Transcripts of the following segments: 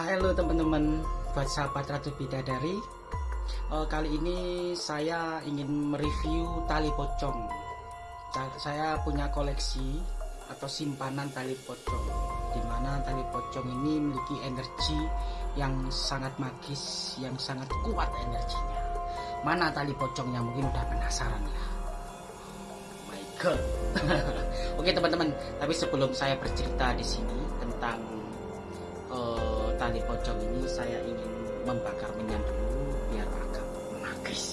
Halo teman-teman, buat sahabat Ratu Bidadari. Uh, Kali ini saya ingin mereview tali pocong. Saya punya koleksi atau simpanan tali pocong Di mana tali pocong ini memiliki energi yang sangat magis, yang sangat kuat energinya. Mana tali pocongnya? Mungkin udah penasaran ya My God. Oke teman-teman, tapi sebelum saya bercerita di sini tentang tali pocong ini saya ingin membakar minyak dulu biar agak magis.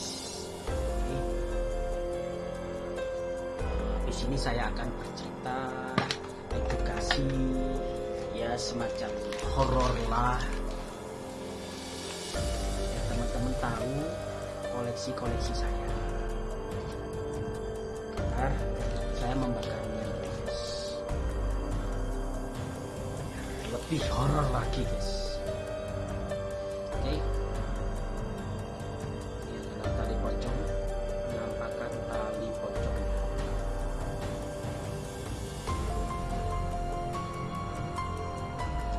Uh, di sini saya akan bercerita edukasi ya semacam horor lah. Ya teman-teman tahu koleksi-koleksi saya. Agar saya membakar lebih horor lagi guys.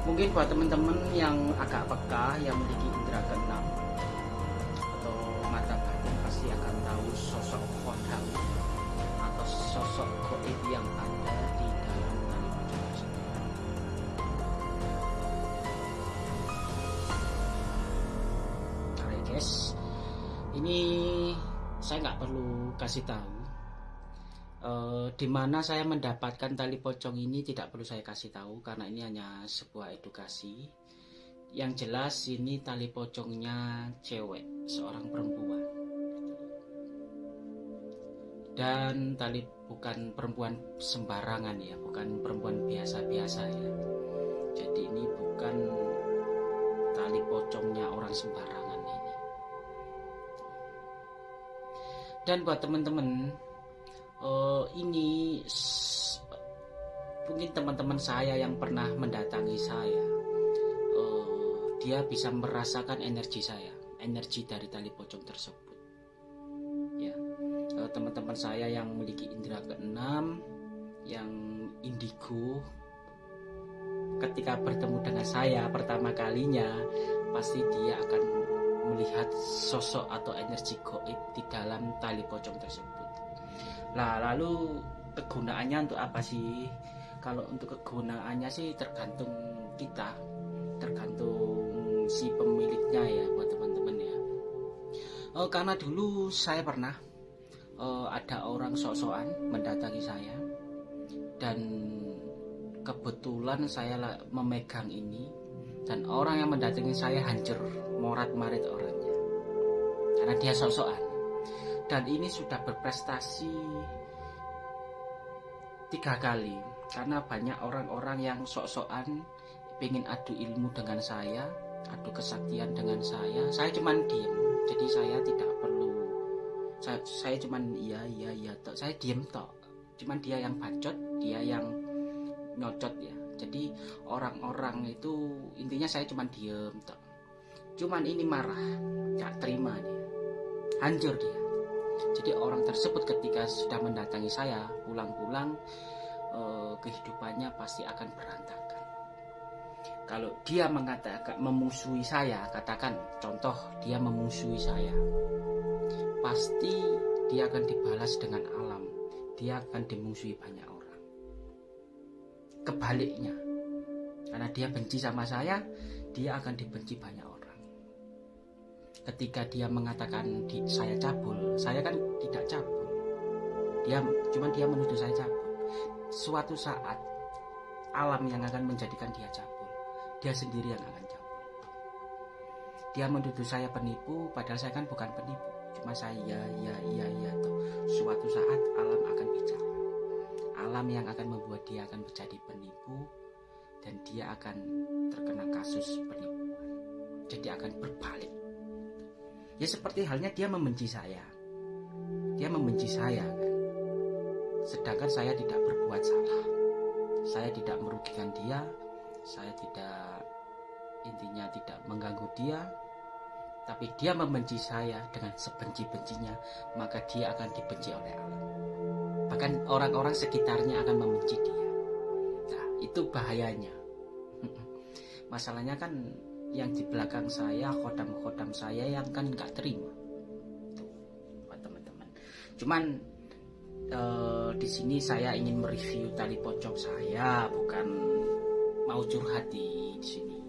Mungkin buat teman-teman yang agak peka yang memiliki indera keenam atau mata batin pasti akan tahu sosok kodam atau sosok goib yang ada di guys ini saya nggak perlu kasih tahu uh, di saya mendapatkan tali pocong ini tidak perlu saya kasih tahu karena ini hanya sebuah edukasi. Yang jelas ini tali pocongnya cewek seorang perempuan. Dan tali bukan perempuan sembarangan ya bukan perempuan biasa-biasa ya. Jadi ini bukan tali pocongnya orang sembarangan dan buat teman-teman uh, ini mungkin teman-teman saya yang pernah mendatangi saya. Uh, dia bisa merasakan energi saya energi dari tali pocong tersebut. Ya. Uh, teman-teman saya yang memiliki indera keenam yang indigo ketika bertemu dengan saya pertama kalinya pasti dia akan melihat sosok atau energi goib di dalam tali pocong tersebut. Nah, lalu kegunaannya untuk apa sih? Kalau untuk kegunaannya sih tergantung kita, tergantung si pemiliknya ya buat teman-teman ya. Oh, karena dulu saya pernah oh, ada orang sok-sokan mendatangi saya dan kebetulan saya memegang ini dan orang yang mendatangi saya hancur morat marit orangnya. Karena dia sok-sokan. Dan ini sudah berprestasi tiga kali. Karena banyak orang-orang yang sok-sokan ingin adu ilmu dengan saya adu kesaktian dengan saya. Saya cuman diem. Jadi saya tidak perlu. Saya, saya cuman iya iya iya tok. Saya diem tok. Cuman dia yang bacot dia yang nyocot ya jadi orang-orang itu intinya saya cuman diem tok. Cuman ini marah gak terima dia. Hancur dia. Jadi orang tersebut ketika sudah mendatangi saya pulang-pulang eh, kehidupannya pasti akan berantakan. Kalau dia mengatakan memusuhi saya katakan contoh dia memusuhi saya pasti dia akan dibalas dengan alam. Dia akan dimusuhi banyak orang kebaliknya. Karena dia benci sama saya dia akan dibenci banyak orang. Ketika dia mengatakan saya cabul saya kan tidak cabul. Dia cuman dia menuduh saya cabul. Suatu saat alam yang akan menjadikan dia cabul dia sendiri yang akan cabul. Dia menuduh saya penipu padahal saya kan bukan penipu. Cuma saya ya ya iya tuh. Suatu saat alam akan bicara alam yang akan membuat dia akan menjadi penipu dan dia akan terkena kasus penipuan jadi akan berbalik Ya seperti halnya dia membenci saya. Dia membenci saya kan. Sedangkan saya tidak berbuat salah. Saya tidak merugikan dia. Saya tidak intinya tidak mengganggu dia. Tapi dia membenci saya dengan sebenci-bencinya, maka dia akan dibenci oleh Allah. Bahkan orang-orang sekitarnya akan membenci dia. Nah, itu bahayanya. Masalahnya kan yang di belakang saya khodam-khodam saya yang kan nggak terima teman-teman cuman uh, di sini saya ingin mereview tali pocong saya bukan mau curhat di sini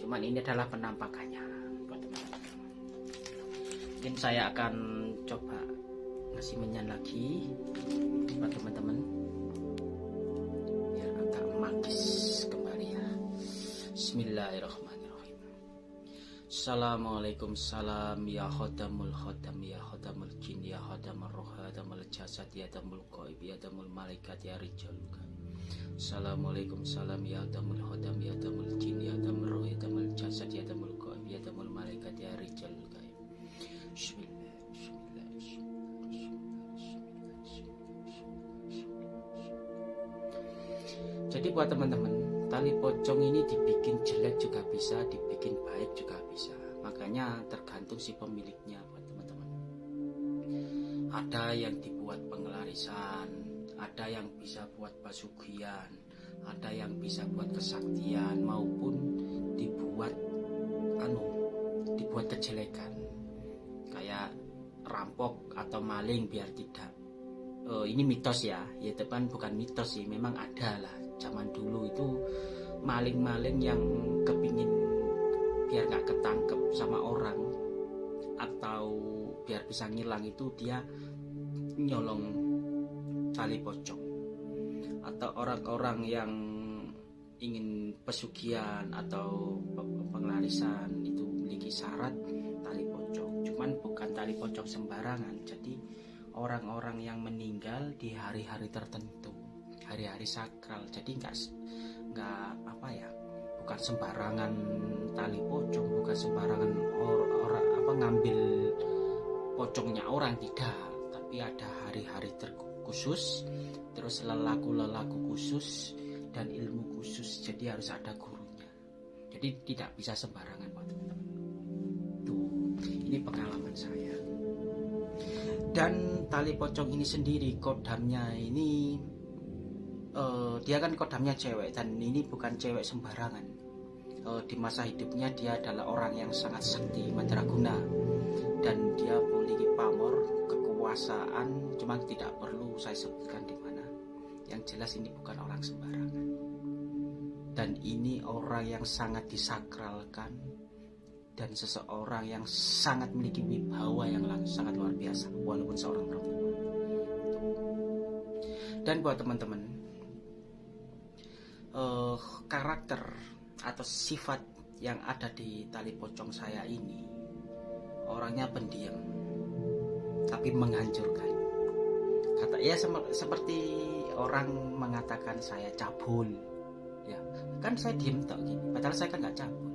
cuman ini adalah penampakannya mungkin saya akan coba ngasih menyan lagi buat teman-teman biar agak magis kembali ya Bismillahirrahmanirrahim Assalamualaikum salam ya khodamul khodam ya khodamul jin ya khodamul roh khodamul jasad ya damul qaib ya damul malaikat ya rijal Assalamualaikum salam ya khodamul khodam ya damul jin ya damul roh ya damul jasad ya damul qaib ya damul malaikat ya rijal Bismillah Bismillah Jadi buat teman-teman tali pocong ini dibikin jelek juga bisa dibikin baik juga bisa. Makanya tergantung si pemiliknya buat teman-teman. Ada yang dibuat pengelarisan ada yang bisa buat pasugian ada yang bisa buat kesaktian maupun dibuat anu dibuat kejelekan. Kayak rampok atau maling biar tidak uh, ini mitos ya. Ya teman bukan mitos sih memang ada lah zaman dulu itu maling-maling yang kepingin biar nggak ketangkep sama orang atau biar bisa ngilang itu dia nyolong tali pocong. Atau orang-orang yang ingin pesugihan atau pengelarisan itu memiliki syarat tali pocong. Cuman bukan tali pocong sembarangan. Jadi orang-orang yang meninggal di hari-hari tertentu hari-hari sakral. Jadi nggak nggak apa ya bukan sembarangan tali pocong bukan sembarangan orang or, apa ngambil pocongnya orang tidak. Tapi ada hari-hari terkhusus terus lelaku-lelaku khusus dan ilmu khusus. Jadi harus ada gurunya. Jadi tidak bisa sembarangan pak tuh ini pengalaman saya. Dan tali pocong ini sendiri kodamnya ini uh, dia kan kodamnya cewek dan ini bukan cewek sembarangan. Uh, di masa hidupnya dia adalah orang yang sangat sakti madraguna. Dan dia memiliki pamor kekuasaan cuma tidak perlu saya sebutkan di mana. Yang jelas ini bukan orang sembarangan. Dan ini orang yang sangat disakralkan dan seseorang yang sangat memiliki wibawa yang sangat luar biasa walaupun seorang perempuan. Dan buat teman-teman uh, karakter atau sifat yang ada di tali pocong saya ini. Orangnya pendiam tapi menghancurkan. Kata ya seperti orang mengatakan saya cabul. Ya kan saya diem tak gini padahal saya kan nggak cabul.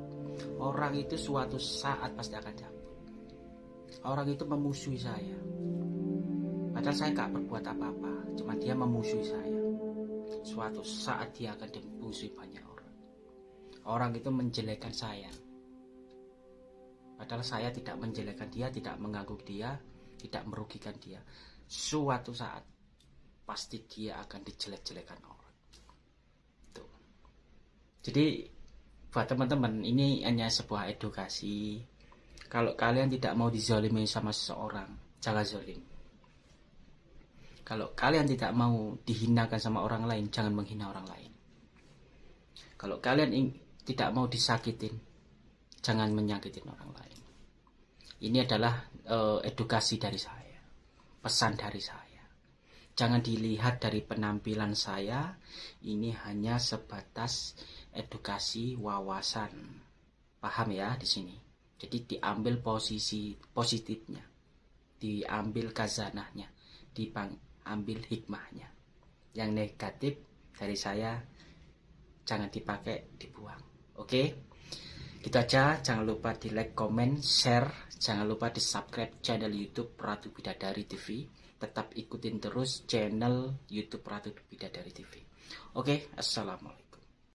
Orang itu suatu saat pasti akan cabul. Orang itu memusuhi saya. Padahal saya nggak berbuat apa-apa cuma dia memusuhi saya suatu saat dia akan dimusuhi banyak orang. Orang itu menjelekkan saya. Padahal saya tidak menjelekkan dia, tidak mengganggu dia, tidak merugikan dia. Suatu saat pasti dia akan dijelek-jelekan orang. Tuh. Jadi buat teman-teman ini hanya sebuah edukasi. Kalau kalian tidak mau dizalimi sama seseorang, jangan zalim kalau kalian tidak mau dihinakan sama orang lain, jangan menghina orang lain. Kalau kalian tidak mau disakitin, jangan menyakitin orang lain. Ini adalah uh, edukasi dari saya, pesan dari saya. Jangan dilihat dari penampilan saya, ini hanya sebatas edukasi wawasan. Paham ya di sini? Jadi diambil posisi positifnya, diambil kazanahnya, dipang ambil hikmahnya. Yang negatif dari saya jangan dipakai dibuang. Oke? Gitu aja. Jangan lupa di like comment share. Jangan lupa di subscribe channel youtube Ratu Bidadari TV tetap ikutin terus channel youtube Ratu Bidadari TV oke? Assalamualaikum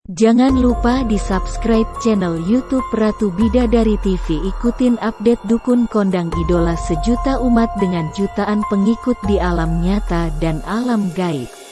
Jangan lupa di subscribe channel YouTube Ratu Bidadari TV ikutin update dukun kondang idola sejuta umat dengan jutaan pengikut di alam nyata dan alam gaib.